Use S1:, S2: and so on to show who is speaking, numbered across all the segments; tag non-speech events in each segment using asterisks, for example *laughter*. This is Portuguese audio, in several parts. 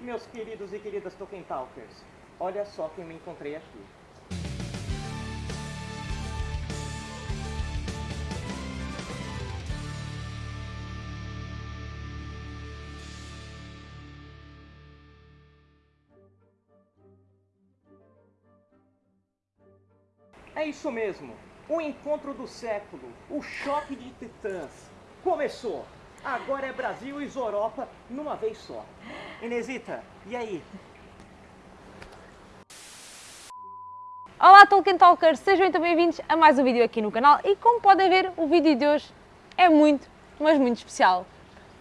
S1: Meus queridos e queridas Tolkien Talkers. Olha só quem me encontrei aqui. É isso mesmo, o encontro do século, o choque de titãs. Começou! Agora é Brasil e Europa numa vez só. Inesita, e aí?
S2: Olá Tolkien Talkers, sejam então bem-vindos a mais um vídeo aqui no canal e como podem ver o vídeo de hoje é muito, mas muito especial.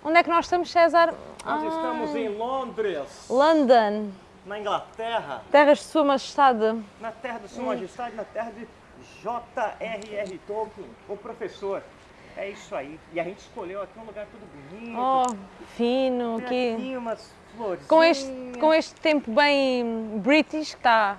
S2: Onde é que nós estamos César?
S1: Nós ah, estamos em Londres.
S2: London.
S1: Na Inglaterra.
S2: Terras de Sua Majestade.
S1: Na terra de Sua Majestade, na terra de J.R.R. Tolkien, o professor. É isso aí. E a gente escolheu aqui um lugar tudo bonito.
S2: Oh, fino.
S1: Tem aqui umas florzinhas.
S2: Com este, com este tempo bem british, que está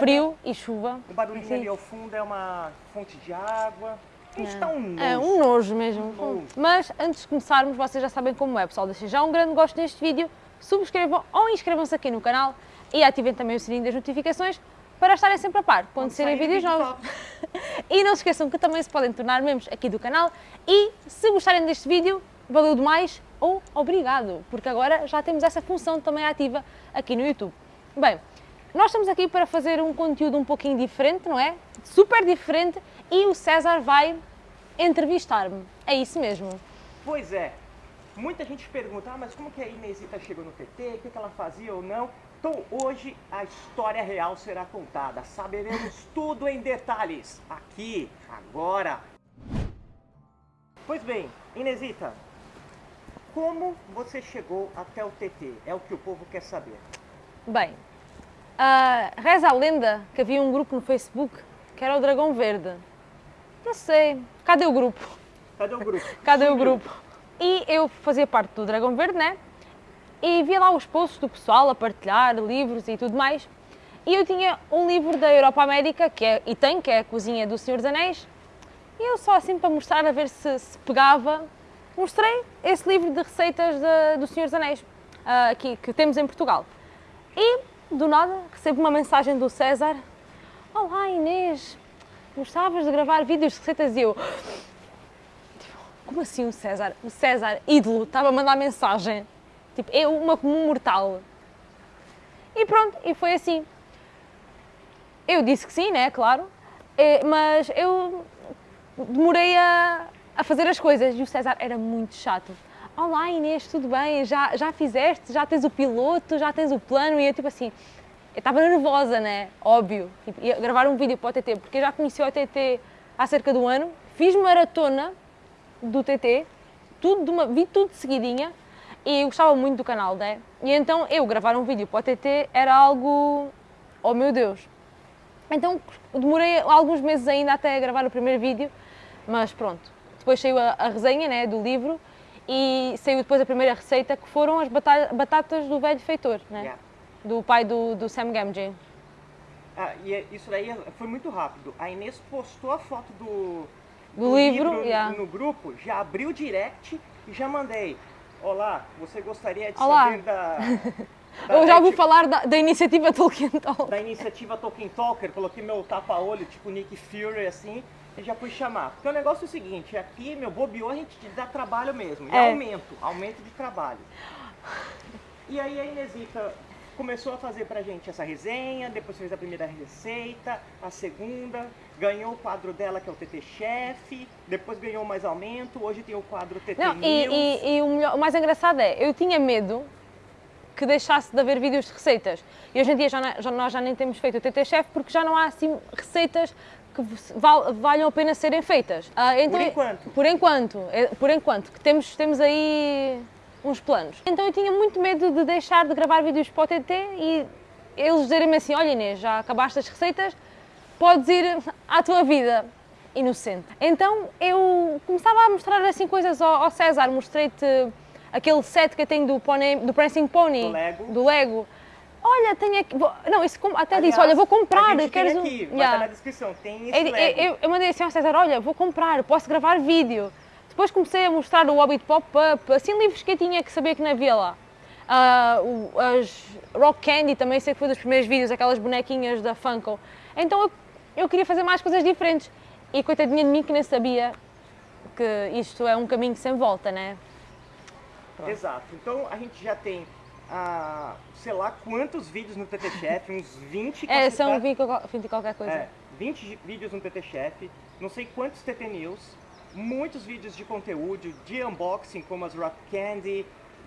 S2: frio e chuva.
S1: O barulhinho ali ao fundo é uma fonte de água. A gente está um nojo.
S2: É, um nojo mesmo. Um nojo. Mas antes de começarmos, vocês já sabem como é, pessoal. Deixem já um grande gosto neste vídeo, subscrevam ou inscrevam-se aqui no canal e ativem também o sininho das notificações para estarem sempre a par quando, serem vídeos novos. *laughs* e não se esqueçam que também se podem tornar membros aqui do canal e se gostarem deste vídeo, valeu demais ou obrigado, porque agora já temos essa função também ativa aqui no YouTube. Bem, nós estamos aqui para fazer um conteúdo um pouquinho diferente, não é? Super diferente e o César vai entrevistar-me. É isso mesmo.
S1: Pois é. Muita gente pergunta, ah, mas como que a Inesita chegou no TT, o que ela fazia ou não? Então hoje a história real será contada, saberemos tudo em detalhes, aqui, agora. Pois bem, Inesita, como você chegou até o TT? É o que o povo quer saber.
S2: Bem, uh, reza a lenda que havia um grupo no Facebook que era o Dragão Verde. Não sei, cadê o grupo?
S1: Cadê o grupo? *laughs*
S2: cadê o grupo? E eu fazia parte do Dragão Verde, né? E via lá os posts do pessoal a partilhar livros e tudo mais. E eu tinha um livro da Europa América, que é, e tem, que é a Cozinha do Senhor dos Anéis, e eu só assim para mostrar, a ver se, se pegava, mostrei esse livro de receitas de, do Senhor dos Anéis, uh, aqui, que temos em Portugal. E, do nada, recebo uma mensagem do César, Olá Inês, gostavas de gravar vídeos de receitas? E eu, tipo, como assim o César? O César, ídolo, estava a mandar mensagem Tipo, é uma comum mortal. E pronto, e foi assim. Eu disse que sim, né, claro, é, mas eu demorei a, a fazer as coisas e o César era muito chato. Olá Inês, tudo bem? Já, já fizeste? Já tens o piloto? Já tens o plano? E eu tipo assim, eu estava nervosa, né? Óbvio. Tipo, ia gravar um vídeo para o TT, porque eu já conheci o TT há cerca de um ano. Fiz maratona do TT, tudo de uma, vi tudo de seguidinha e eu gostava muito do canal, né? E então eu gravar um vídeo para o TT era algo. Oh meu Deus! Então demorei alguns meses ainda até gravar o primeiro vídeo, mas pronto. Depois saiu a, a resenha né, do livro e saiu depois a primeira receita que foram as batatas do velho feitor, né? Yeah. Do pai do, do Sam Gamgee.
S1: Ah, e é, isso daí foi muito rápido. A Inês postou a foto do,
S2: do, do livro, livro
S1: yeah. no, no grupo, já abriu o direct e já mandei. Olá, você gostaria de Olá. saber da... *laughs*
S2: da Eu já ouvi falar da, da, iniciativa Tolkien Talker.
S1: Da iniciativa Tolkien Talker, coloquei meu tapa-olho, tipo Nick Fury, assim, e já fui chamar. Porque o negócio é o seguinte, aqui, meu, bobeou, a gente dá trabalho mesmo, e é. aumento, aumento de trabalho. E aí a Inesita começou a fazer pra gente essa resenha, depois fez a primeira receita, a segunda, ganhou o quadro dela, que é o TT Chef, depois ganhou mais aumento, hoje tem o quadro TT Não.
S2: E, e, e o, melhor, o mais engraçado é, eu tinha medo que deixasse de haver vídeos de receitas. E hoje em dia já, já, nós já nem temos feito o TT Chef porque já não há assim receitas que val, valham a pena serem feitas.
S1: Uh, então, por enquanto.
S2: Por enquanto, é, por enquanto, que temos, temos aí uns planos. Então eu tinha muito medo de deixar de gravar vídeos para o TT e eles dizerem-me assim, olha Inês, já acabaste as receitas, podes ir à tua vida inocente. Então eu começava a mostrar assim coisas ao, ao César, mostrei-te aquele set que eu tenho do, pony, do Prancing Pony,
S1: do Lego.
S2: Do Lego. Olha, tenho aqui. Vou, não, isso até Aliás, disse, olha, vou comprar.
S1: A queres aqui, yeah. na descrição, tem esse
S2: eu, eu, eu, mandei assim ao César, olha, vou comprar, posso gravar vídeo. Depois comecei a mostrar o Hobbit Pop-Up, assim livros que eu tinha que saber que não havia lá. O- as Rock Candy também sei que foi dos primeiros vídeos, aquelas bonequinhas da Funko. Então eu, eu queria fazer mais coisas diferentes. E coitadinha de mim que nem sabia que isto é um caminho sem volta, né? Pronto.
S1: Exato. Então a gente já tem, ah, sei lá quantos vídeos no TT Chef, *laughs* uns 20
S2: É, são 20 qual- 20 e qualquer coisa.
S1: É, 20 gi- vídeos no TT Chef, não sei quantos TT News, muitos vídeos de conteúdo, de unboxing, como as Rock Candy,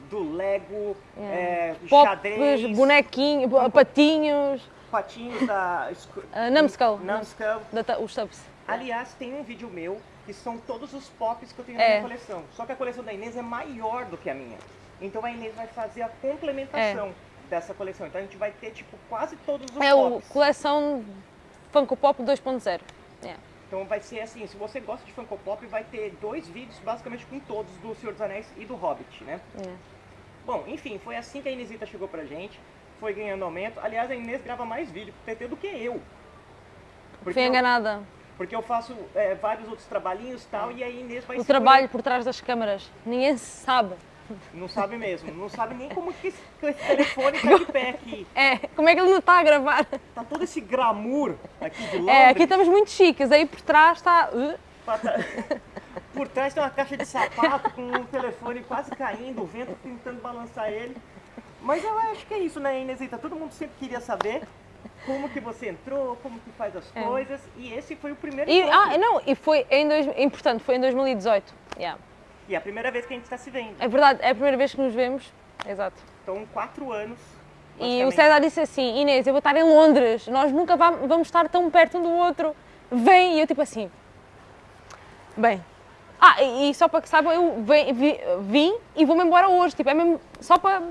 S1: do Lego, é,
S2: Pops,
S1: xadrez,
S2: bonequinhos, bo- patinhos,
S1: patinhos da Sc-
S2: Ah, Numbskull.
S1: Numbskull.
S2: da os subs.
S1: Aliás, tem um vídeo meu que são todos os pops que eu tenho
S2: É.
S1: na minha coleção. Só que a coleção da Inês é maior do que a minha. Então a Inês vai fazer a complementação dessa coleção. Então a gente vai ter, tipo, quase todos os
S2: É o
S1: pops.
S2: coleção Funko Pop 2.0. É.
S1: Então vai ser assim, se você gosta de Funko Pop, vai ter dois vídeos basicamente com todos do Senhor dos Anéis e do Hobbit, né?
S2: É.
S1: Bom, enfim, foi assim que a Inesita chegou pra gente, foi ganhando aumento. Aliás, a Inês grava mais vídeo pro TT do que eu. Porque
S2: Fui
S1: eu,
S2: enganada.
S1: porque eu faço é, vários outros trabalhinhos e tal, e a Inês vai
S2: O trabalho por trás das câmaras. Ninguém sabe.
S1: Não sabe mesmo, não sabe nem como que esse, que esse telefone tá de pé aqui. *laughs*
S2: É, como é que ele não está a gravar?
S1: Tá todo esse glamour aqui de Londres.
S2: É, aqui estamos muito chiques. Aí por trás está. uh,
S1: tá- *laughs* Por trás tem uma caixa de sapato com o telefone quase caindo, o vento tentando balançar ele. Mas eu acho que é isso, né, Inesita? Todo mundo sempre queria saber como que você entrou, como que faz as coisas. E esse foi o primeiro
S2: É. E,
S1: encontro.
S2: ah, não, e foi em dois, importante, foi em 2018. Yeah.
S1: E é a primeira vez que a gente está se vendo.
S2: É verdade, é a primeira vez que nos vemos. Exato.
S1: Então, quatro anos.
S2: E o. César disse assim: Inês, eu vou estar em Londres, nós nunca va- vamos estar tão perto um do outro. Vem! E eu, tipo assim. Bem. Ah, e, só para que saibam, eu vem- vi- vim e vou-me embora hoje. Tipo, é mesmo só para.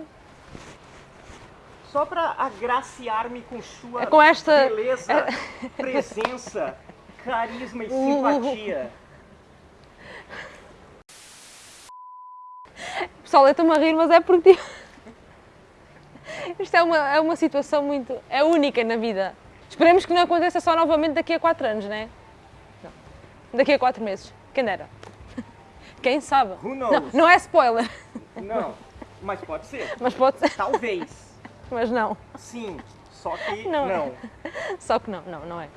S1: Só para agraciar-me com sua
S2: É com esta-
S1: beleza, *laughs* presença, carisma e simpatia.
S2: Pessoal, eu estou-me a rir, mas é porque. tipo, *laughs* Isto é uma, é uma situação muito. É única na vida. Esperemos que não aconteça só novamente daqui a 4 anos, né? Não. Daqui a 4 meses. Quem dera. *laughs* Quem sabe?
S1: Who
S2: Não,
S1: knows?
S2: não é spoiler,
S1: Não, mas pode ser. *laughs*
S2: mas pode ser.
S1: Talvez.
S2: Mas não.
S1: Sim, só que
S2: Não.
S1: não.
S2: Só que não, não, não é.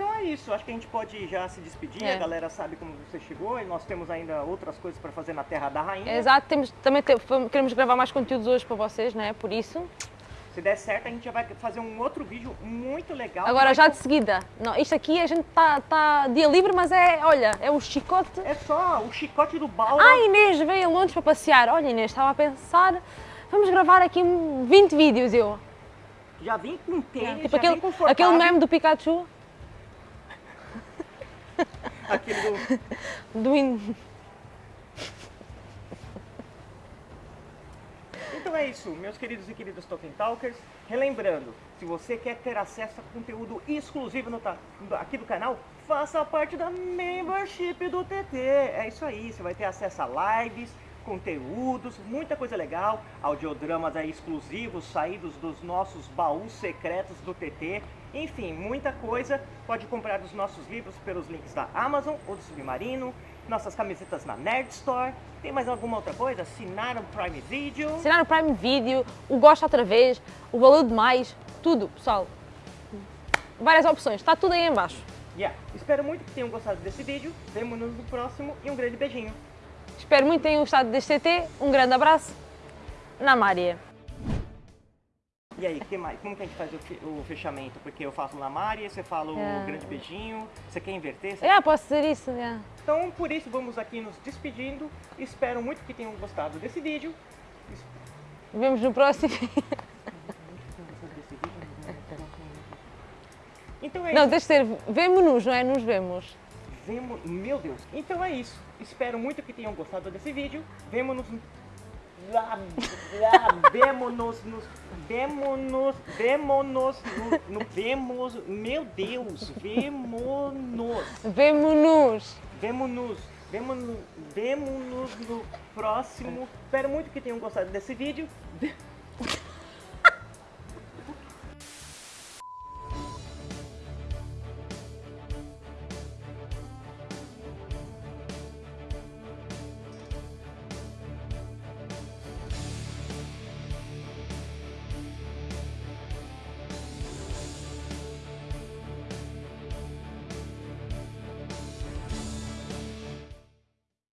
S1: Então é isso, acho que a gente pode já se despedir,
S2: É.
S1: a galera sabe como você chegou e nós temos ainda outras coisas para fazer na Terra da Rainha.
S2: Exato, temos, também te- queremos gravar mais conteúdos hoje para vocês, né? Por isso.
S1: Se der certo, a gente já vai fazer um outro vídeo muito legal.
S2: Agora, já de seguida. Não, isto aqui a gente está tá dia livre, mas é, olha, é o chicote.
S1: É só o chicote do Balrog.
S2: Ah, Inês veio a Londres para passear. Olha, Inês, estava a pensar, vamos gravar aqui um 20 vídeos. Eu,
S1: Já vim com tênis,
S2: tipo
S1: já
S2: aquele, aquele meme do Pikachu,
S1: Aquele do... *laughs*
S2: do in-
S1: Então é isso, meus queridos e queridas Tolkien Talkers. Relembrando, se você quer ter acesso a conteúdo exclusivo no aqui do canal, faça parte da membership do TT. É isso aí, você vai ter acesso a lives, conteúdos, muita coisa legal, audiodramas aí exclusivos, saídos dos nossos baús secretos do TT. Enfim, muita coisa. Pode comprar os nossos livros pelos links da Amazon ou do Submarino, nossas camisetas na Nerd Store. Tem mais alguma outra coisa? Assinar o Prime Video.
S2: assinar no Prime Video, o Gosta Outra Vez, o Valor de Mais, tudo, pessoal. Várias opções, está tudo aí em baixo.
S1: Yeah. Espero muito que tenham gostado desse vídeo. Vemo-nos no próximo e um grande beijinho.
S2: Espero muito que tenham gostado deste CT. Um grande abraço. Na Maria.
S1: E aí, que mais? como que a gente faz o, fe- o fechamento? Porque eu faço na Mari, você fala o
S2: É.
S1: grande beijinho. Você quer inverter? Você-
S2: É, posso dizer isso? é.
S1: Então, por isso, vamos aqui nos despedindo. Espero muito que tenham gostado desse vídeo.
S2: Vemos no próximo.
S1: Então é
S2: Não,
S1: isso.
S2: deixa de ser. Vemo-nos, não é? Nos vemos.
S1: Vemo... Meu Deus. Então é isso. Espero muito que tenham gostado desse vídeo. Vemo-nos... vemo-nos nos... Vemo-nos... Vemo-nos no, no... Vemos... Meu Deus. Vemo-nos.
S2: Vemo-nos.
S1: Vemo-nos. Vemo-nos... Vemo-nos no próximo. Espero muito que tenham gostado desse vídeo.